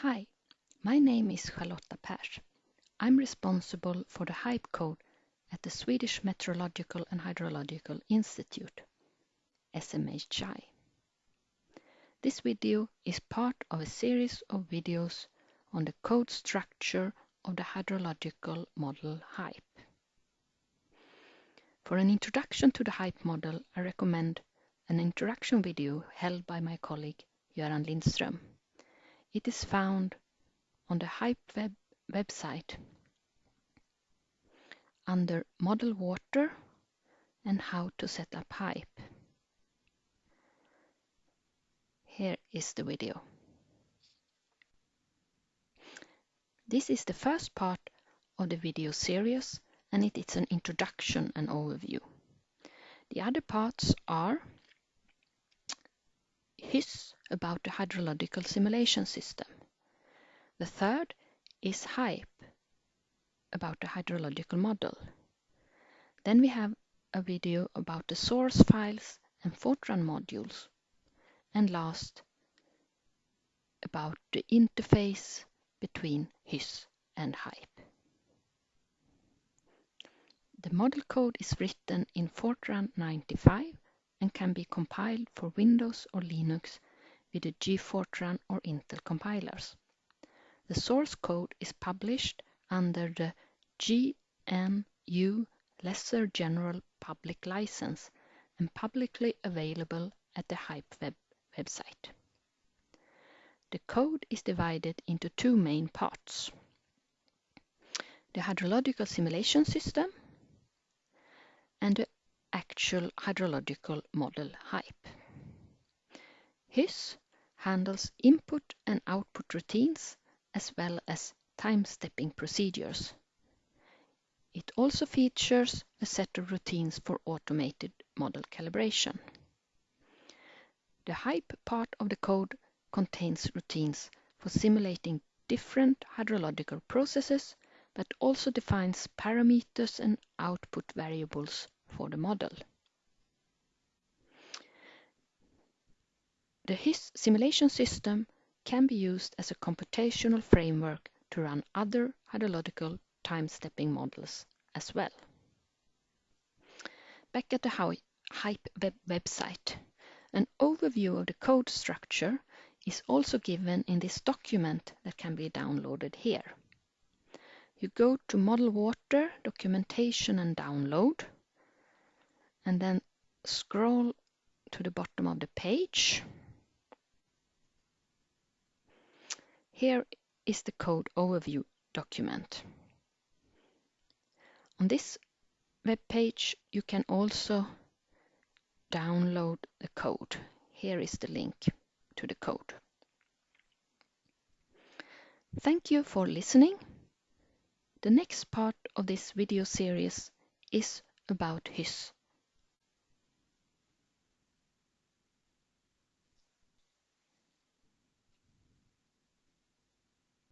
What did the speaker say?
Hi, my name is Charlotta Pers. I'm responsible for the HYPE code at the Swedish Meteorological and Hydrological Institute, SMHI. This video is part of a series of videos on the code structure of the hydrological model HYPE. For an introduction to the HYPE model, I recommend an introduction video held by my colleague Göran Lindström. It is found on the HYPE web website under Model Water and How to set up HYPE. Here is the video. This is the first part of the video series and it is an introduction and overview. The other parts are HYSS about the hydrological simulation system. The third is HYPE about the hydrological model. Then we have a video about the source files and Fortran modules. And last, about the interface between HYSS and HYPE. The model code is written in Fortran 95 and can be compiled for Windows or Linux with the GFortran or Intel compilers. The source code is published under the GNU Lesser General Public License and publicly available at the HYPE web website. The code is divided into two main parts. The hydrological simulation system and the actual hydrological model HYPE. HYSS handles input and output routines as well as time-stepping procedures. It also features a set of routines for automated model calibration. The HYPE part of the code contains routines for simulating different hydrological processes but also defines parameters and output variables for the model. The HYSS simulation system can be used as a computational framework to run other hydrological time-stepping models as well. Back at the HYPE web website, an overview of the code structure is also given in this document that can be downloaded here. You go to Model Water, Documentation and Download, and then scroll to the bottom of the page. Here is the code overview document. On this web page you can also download the code. Here is the link to the code. Thank you for listening. The next part of this video series is about HYSS